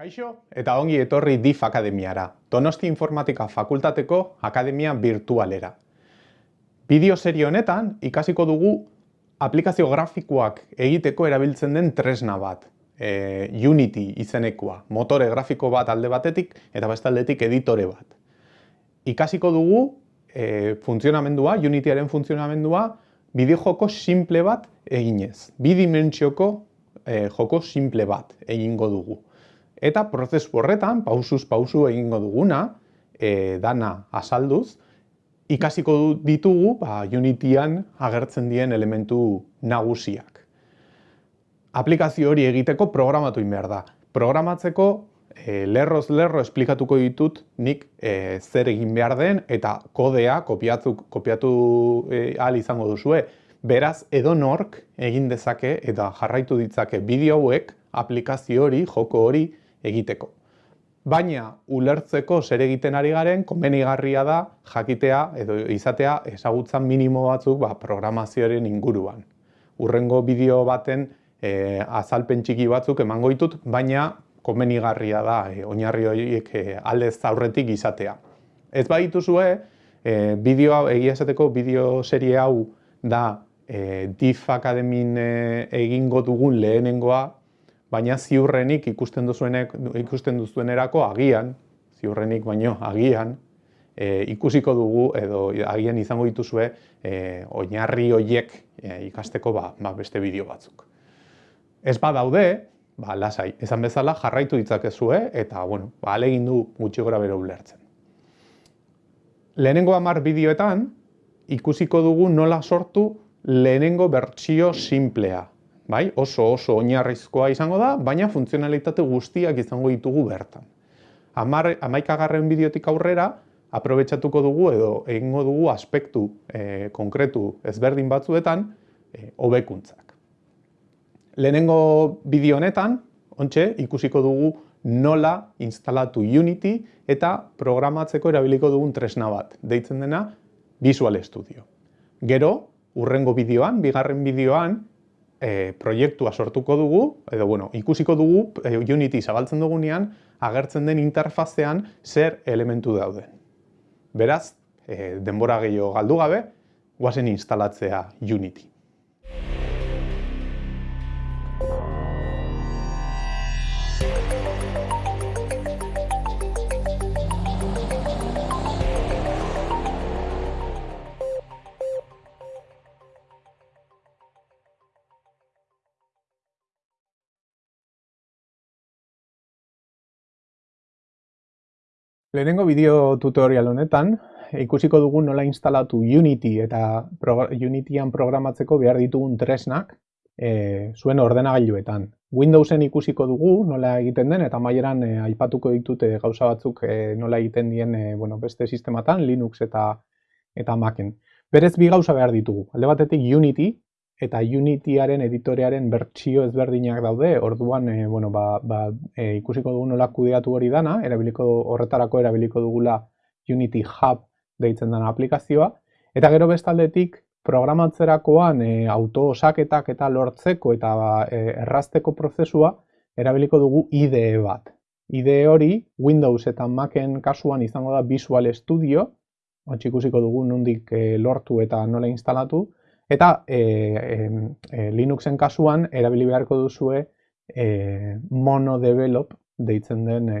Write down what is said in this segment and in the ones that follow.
Kaixo eta ongi etorri DIF Akademiara, Donosti Informatika Fakultateko Akademia Virtualera. Bideo serie honetan ikasiko dugu aplikazio grafikoak egiteko erabiltzen den tresna bat, e, Unity izenekoa, motore grafiko bat alde batetik eta bestaldetik editore bat. Ikasiko dugu e, funtzionamendua, Unityaren funtzionamendua, bideo joko simple bat eginez. Bidimentsioko e, joko simple bat egingo dugu. Eta prozesu horretan, pausuz pausu egingo duguna, e, dana azalduz, ikasiko ditugu ba, Unityan agertzen dien elementu nagusiak. Aplikazio hori egiteko programatu behar da. Programatzeko e, lerroz lerro esplikatuko ditut nik e, zer egin behar den eta kodea kopiatu, kopiatu e, ahal izango duzue. Beraz, edo nork egin dezake eta jarraitu ditzake bideo hauek aplikazio hori, joko hori, egiteko. Baina ulertzeko zer egiten ari garen, konbenigarria da jakitea edo izatea ezagutza minimo batzuk ba, programazioaren inguruan. Urrengo bideo baten e, azalpen txiki batzuk emango ditut, baina konbenigarria da e, oinarri horiek e, aldez aurretik izatea. Ez badituzue, e, bideo egia esateko bideo serie hau da e, DIF Akademin e, egingo dugun lehenengoa, baina ziurrenik ikusten duzuenek ikusten duzuenerako agian, ziurrenik baino agian, e, ikusiko dugu edo agian izango dituzue e, oinarri hoiek e, ikasteko ba, ba beste bideo batzuk. Ez badaude, ba lasai, esan bezala jarraitu ditzakezue eta bueno, ba alegin du gutxi gora bero ulertzen. Lehenengo 10 bideoetan ikusiko dugu nola sortu lehenengo bertsio simplea, bai? oso oso oinarrizkoa izango da, baina funtzionalitate guztiak izango ditugu bertan. Amar, amaikagarren bideotik aurrera, aprobetsatuko dugu edo egingo dugu aspektu e, konkretu ezberdin batzuetan e, hobekuntzak. Lehenengo bideo honetan, ontxe, ikusiko dugu nola instalatu Unity eta programatzeko erabiliko dugun tresna bat, deitzen dena Visual Studio. Gero, urrengo bideoan, bigarren bideoan, e, proiektua sortuko dugu, edo bueno, ikusiko dugu e, Unity zabaltzen dugunean, agertzen den interfazean zer elementu dauden. Beraz, e, denbora gehiago galdu gabe, guazen instalatzea Unity. Lehenengo bideo tutorial honetan, ikusiko dugu nola instalatu Unity eta Unityan programatzeko behar ditugun tresnak e, zuen ordenagailuetan. Windowsen ikusiko dugu nola egiten den eta maieran e, aipatuko ditute gauza batzuk e, nola egiten dien e, bueno, beste sistematan, Linux eta eta Macen. Berez bi gauza behar ditugu. Alde batetik Unity, eta Unityaren editorearen bertsio ezberdinak daude, orduan e, bueno, ba, ba, e, ikusiko dugu nola kudeatu hori dana, erabiliko horretarako erabiliko dugula Unity Hub deitzen dena aplikazioa, eta gero bestaldetik programatzerakoan e, auto-osaketak eta lortzeko eta e, errazteko prozesua erabiliko dugu IDE bat. IDE hori Windows eta Macen kasuan izango da Visual Studio, ikusiko dugu nondik e, lortu eta nola instalatu, Eta e, e, Linuxen kasuan erabili beharko duzue e, monodevelop deitzen den e,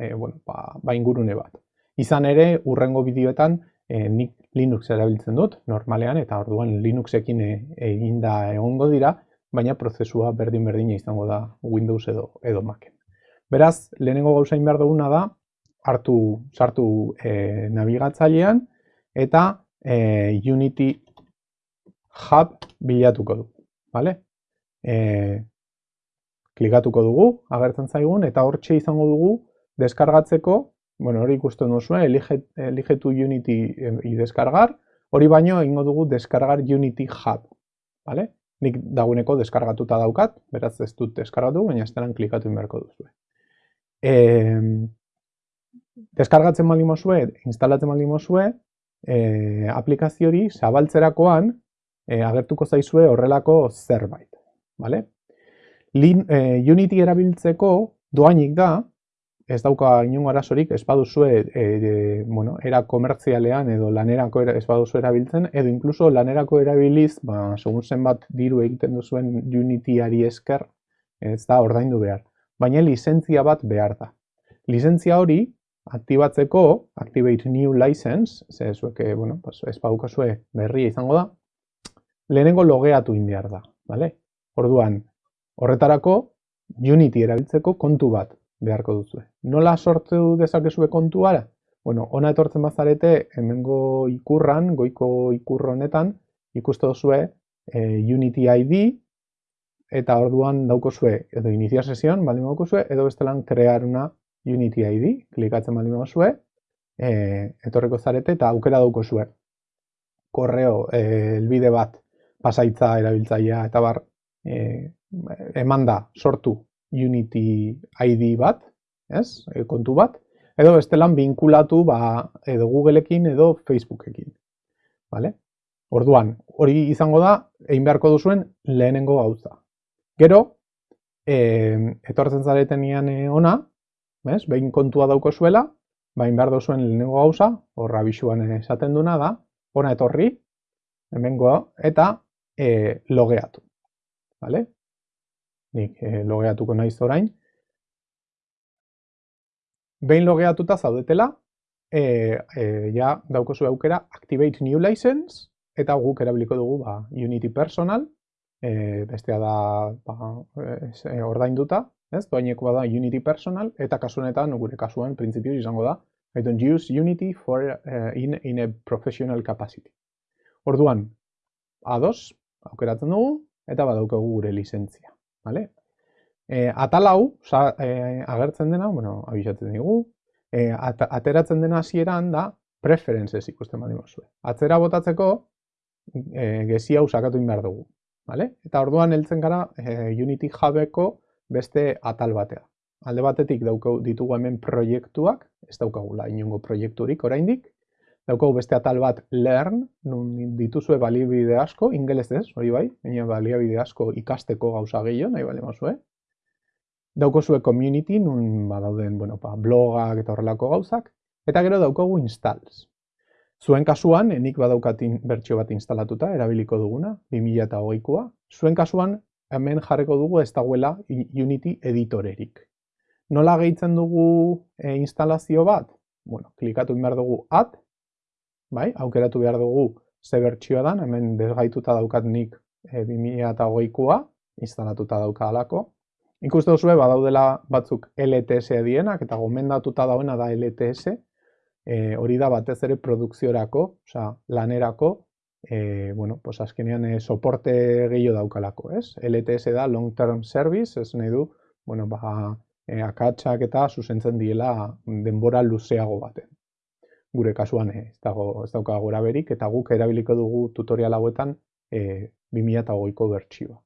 e, bueno, ba, ba ingurune bat. Izan ere, urrengo bideoetan e, nik Linux erabiltzen dut, normalean, eta orduan Linuxekin eginda egongo dira, baina prozesua berdin-berdina izango da Windows edo, edo Macen. Beraz, lehenengo gauzain behar duguna da, hartu, sartu e, nabigatzailean, eta e, Unity hub bilatuko du. Vale? E, klikatuko dugu, agertzen zaigun, eta hortxe izango dugu deskargatzeko, bueno, hori ikusten duzu, eligetu Unity i deskargar, hori baino egingo dugu deskargar Unity Hub. Vale? Nik dagoeneko deskargatuta daukat, beraz ez dut deskargatu, baina ez klikatu inberko duzu. E, deskargatzen mali mozue, instalatzen mali mozue, e, aplikazio hori zabaltzerakoan e, agertuko zaizue horrelako zerbait. Vale? Lin, e, Unity erabiltzeko Doainik da, ez dauka inungo arazorik, ez baduzue, e, e, bueno, era komertzialean edo lanerako era, ez baduzu erabiltzen, edo inkluso lanerako erabiliz, ba, segun zenbat diru egiten duzuen Unityari esker, ez da ordaindu behar. Baina lizentzia bat behar da. Lizentzia hori, aktibatzeko, Activate New License, ze zueke, bueno, pues, ez badukazue berria izango da, lehenengo logeatu in behar da, vale? Orduan, horretarako, Unity erabiltzeko kontu bat beharko duzu. Nola sortu dezakezue kontuara? Bueno, ona etortzen bazarete, hemengo ikurran, goiko ikurro honetan, ikuste duzue e, Unity ID, eta orduan daukozue, edo iniziar sesion, baldin daukozue, edo bestelan crear una Unity ID, klikatzen baldin daukozue, e, etorreko zarete, eta aukera daukozue. Korreo, e, elbide bat, pasaitza erabiltzailea, eta bar, e, eman da, sortu Unity ID bat, ez? E, kontu bat, edo bestelan binkulatu ba, edo Googleekin edo Facebookekin. Vale? Orduan, hori izango da, egin beharko duzuen lehenengo gauza. Gero, e, etortzen zareten nian e, ona, bez? behin kontua dauko zuela, bain behar duzuen lehenengo gauza, horra bisuan esaten duna da, ona etorri, hemengo, eta e, logeatu. Vale? nik e, logeatuko naiz orain. Behin logeatuta zaudetela, e, e, ja daukozu aukera Activate New License, eta guk erabiliko dugu ba, Unity Personal, e, bestea da ba, e, ordainduta, ez? Doaineko da Unity Personal, eta kasunetan, gure kasuan, printzipioz izango da, I don't use Unity for, uh, in, in a professional capacity. Orduan, ados, aukeratzen dugu, eta badaukagu gure lizentzia. Vale? E, atal hau, e, agertzen dena, bueno, abisatzen digu, e, at, ateratzen dena hasieran da preferences ikusten badi mozue. Atzera botatzeko, e, gezi hau sakatu behar dugu. Vale? Eta orduan heltzen gara e, Unity jabeko beste atal batea. Alde batetik daukau ditugu hemen proiektuak, ez daukagula inongo proiekturik oraindik, daukagu beste atal bat learn, nun dituzue baliabide asko, ingeles ez, hori bai, baina baliabide asko ikasteko gauza gehiago, nahi bali mazue. Daukozue community, nun badauden bueno, ba, blogak eta horrelako gauzak, eta gero daukagu installs. Zuen kasuan, enik badaukatin bertsio bat instalatuta, erabiliko duguna, 2008koa. Zuen kasuan, hemen jarreko dugu ez dagoela Unity editorerik. Nola gehitzen dugu e, instalazio bat? Bueno, klikatu behar dugu add, bai, aukeratu behar dugu ze bertsioa dan, hemen desgaituta daukat nik e, 2008koa, instalatuta dauka alako. Ikuste duzue, badaudela batzuk LTS edienak, eta gomendatuta dauena da LTS, e, hori da batez ere produkziorako, oza, lanerako, e, bueno, pues azkenean e, soporte gehiago daukalako, ez? LTS da Long Term Service, ez nahi du, bueno, ba, e, akatsak eta zuzentzen diela denbora luzeago baten gure kasuan ez dago ez dauka gora berik eta guk erabiliko dugu tutorial hauetan e, 2008ko bertsioa.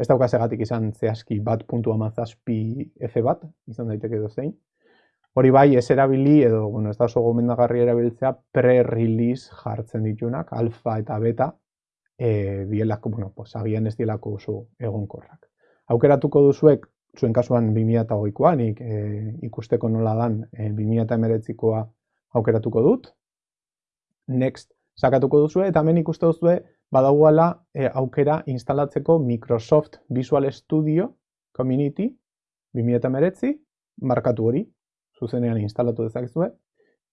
Ez dauka segatik izan zehazki bat puntu amazazpi F bat, izan daiteke edo zein. Hori bai, ez erabili edo, bueno, ez da oso gomendagarri erabiltzea pre-release jartzen ditunak, alfa eta beta, e, dielako, bueno, pues, agian ez dielako oso egonkorrak. Aukeratuko duzuek, zuen kasuan 2008koa, nik e, ikusteko nola dan e, 2008koa aukeratuko dut. Next sakatuko duzu eta hemen ikuste duzu badagoela e, aukera instalatzeko Microsoft Visual Studio Community 2019 markatu hori zuzenean instalatu dezakezue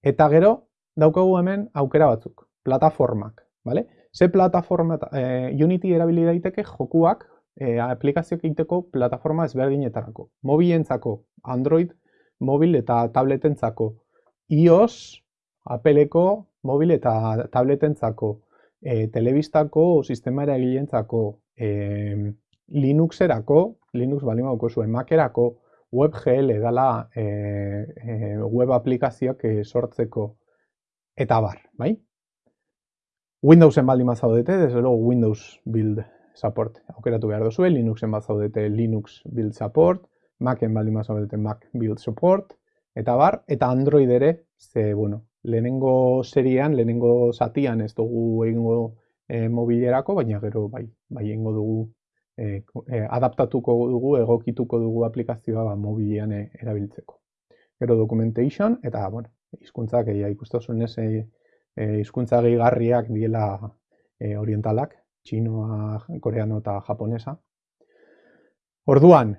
eta gero daukagu hemen aukera batzuk, plataformak, vale? Ze plataforma e, Unity erabili daiteke jokuak e, aplikazioak egiteko plataforma ezberdinetarako. Mobilentzako Android, mobil eta tabletentzako iOS, Appleko, mobil eta tabletentzako, e, telebistako, sistema eragileentzako, e, Linuxerako, Linux bali mauko zuen, Macerako, WebGL dala e, e, web aplikazioak e, sortzeko eta bar, bai? Windowsen baldin zaudete, desde luego Windows Build Support aukeratu behar duzue, Linuxen zaudete Linux Build Support, Macen baldin zaudete Mac Build Support, eta bar, eta Android ere, ze, bueno, lehenengo serian, lehenengo zatian ez dugu egingo e, mobilerako, baina gero bai, bai egingo dugu e, adaptatuko dugu, egokituko dugu aplikazioa ba, mobilean erabiltzeko. Gero documentation, eta, bueno, izkuntzak, egia ikusten ez, izkuntza gehigarriak diela orientalak, txinoa, koreano eta japonesa. Orduan,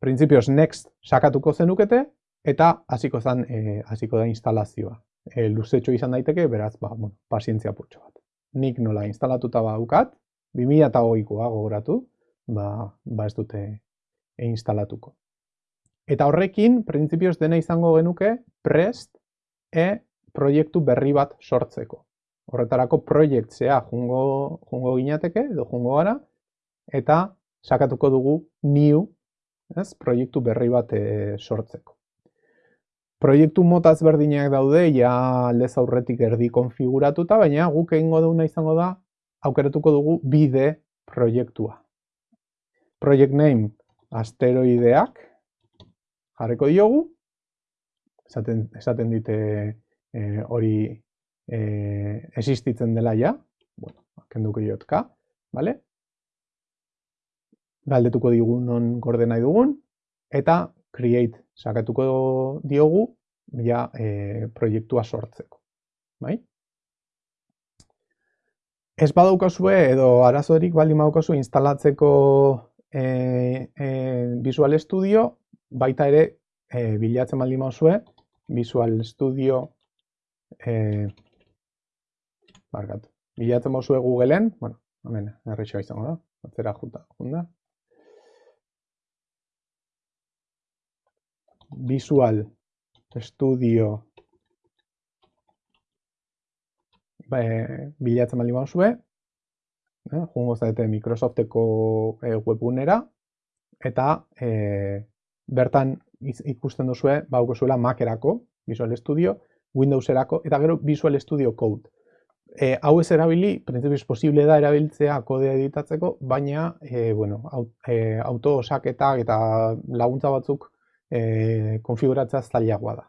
printzipioz next sakatuko zenukete, eta hasiko zen, hasiko da instalazioa. E, luzetxo izan daiteke, beraz, ba, bueno, pazientzia putxo bat. Nik nola instalatuta baukat, 2008koa gogoratu, ba, ba ez dute e instalatuko. Eta horrekin, printzipioz dena izango genuke, prest e proiektu berri bat sortzeko. Horretarako proiektzea jungo, jungo ginateke, edo jungo gara, eta sakatuko dugu new, ez, proiektu berri bat e, sortzeko. Proiektu mota ezberdinak daude, ja aldez aurretik erdi konfiguratuta, baina guk egingo duguna izango da, aukeratuko dugu bide proiektua. Project name asteroideak jarriko diogu, esaten, esaten dite e, hori e, existitzen dela ja, bueno, kenduko jotka, vale? galdetuko digun non gorde nahi dugun, eta create sakatuko diogu ja e, proiektua sortzeko. Bai? Ez badaukazue edo arazorik baldin badaukazu instalatzeko e, e, Visual Studio, baita ere e, bilatzen baldin baduzue Visual Studio e, barkatu. Bilatzen baduzue Googleen, bueno, hemen errexoa izango da, atzera junta, junta. Visual Studio ba, e, bilatzen bali mauzue, eh, jungo zaite Microsofteko e, webunera, eta e, bertan ikusten duzue, bauko zuela Macerako, Visual Studio, Windowserako, eta gero Visual Studio Code. E, hau ez erabili, printzipioz posible da erabiltzea kodea editatzeko, baina e, bueno, e, auto osaketak eta laguntza batzuk e, konfiguratzea zailagoa da.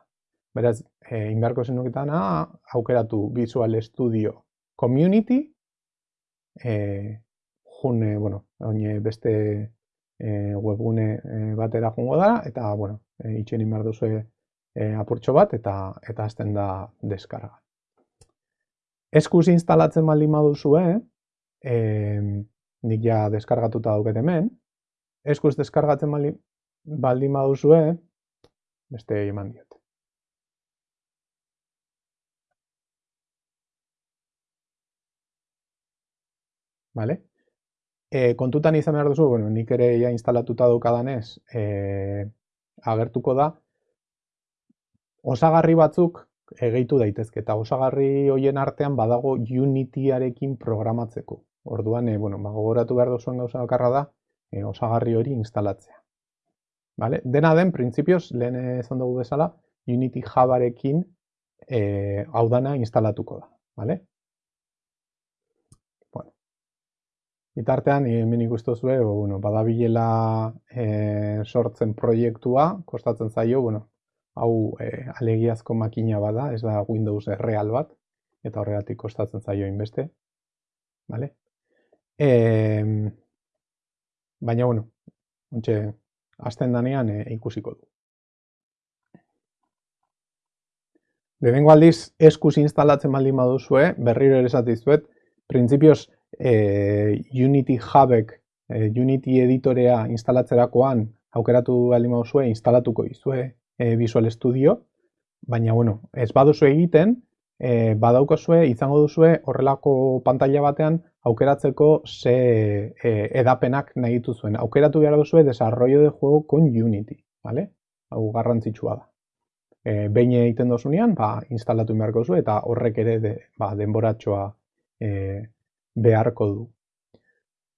Beraz, e, inberko zenuketana aukeratu Visual Studio Community, e, june, bueno, oine beste e, webgune e, batera jungo dara, eta, bueno, e, itxen inbar duzu e, apurtxo bat, eta eta azten da deskarga. Eskuz instalatzen baldin baduzue, e, nik ja deskargatuta dauket hemen, eskuz deskargatzen baldin, baldin baduzue, beste eman diot. Vale? E, kontutan izan behar duzu, bueno, nik ere ja instalatuta daukadanez, e, agertuko da, osagarri batzuk egeitu daitezke, eta osagarri hoien artean badago Unityarekin programatzeko. Orduan, e, bueno, ba, gogoratu behar duzuen gauza bakarra da, e, osagarri hori instalatzea. Vale? Dena den, printzipioz, lehen esan dugu bezala, Unity Javarekin e, hau dana instalatuko da. Vale? Bueno. Itartean, hemen ikustu zuen, bueno, badabilela e, sortzen proiektua, kostatzen zaio, bueno, hau e, alegiazko makina bada, ez da Windows real bat, eta horregatik kostatzen zaio inbeste. Vale? E, baina, bueno, ontxe, azten danean e, ikusiko du. Lehenengo aldiz eskuz instalatzen baldin baduzue, berriro ere esatizuet, printzipioz e, Unity Hubek, e, Unity editorea instalatzerakoan aukeratu baldin baduzue, instalatuko izue e, Visual Studio, baina bueno, ez baduzu egiten, e, badaukazue, izango duzue horrelako pantalla batean aukeratzeko ze e, edapenak nahi dituzuen. Aukeratu behar duzue desarrollo de juego con Unity, vale? Hau garrantzitsua da. E, behin egiten dozunean, ba, instalatu beharko zu eta horrek ere de, ba, denboratxoa e, beharko du.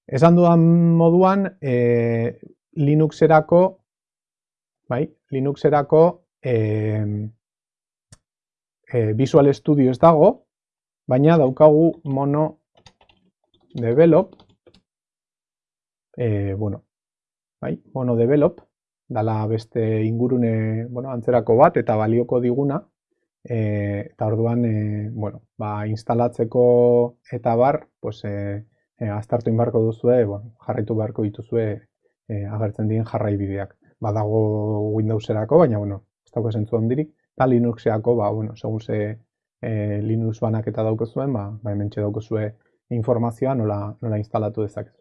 Esan dudan moduan, e, Linuxerako, bai, Linuxerako e, e, Visual Studio ez dago, baina daukagu mono develop, e, bueno, bai, mono develop, dala beste ingurune, bueno, antzerako bat eta balioko diguna, e, eta orduan, e, bueno, ba, instalatzeko eta bar, pues, e, e, aztertu inbarko duzue, bueno, jarraitu beharko dituzue e, agertzen diren jarraibideak. Badago Windowserako, baina bueno, ez dago esentzu ondirik, eta Linuxeako, ba, bueno, segun ze e, Linux banaketa daukezuen, ba, ba hemen daukezue informazioa nola, nola instalatu dezakezu.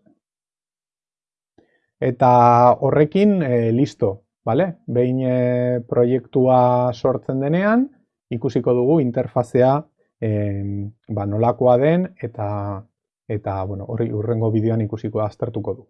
Eta horrekin, e, listo, bale? Behin e, proiektua sortzen denean, ikusiko dugu interfazea e, ba, nolakoa den eta eta bueno, hori urrengo bideoan ikusiko aztertuko du.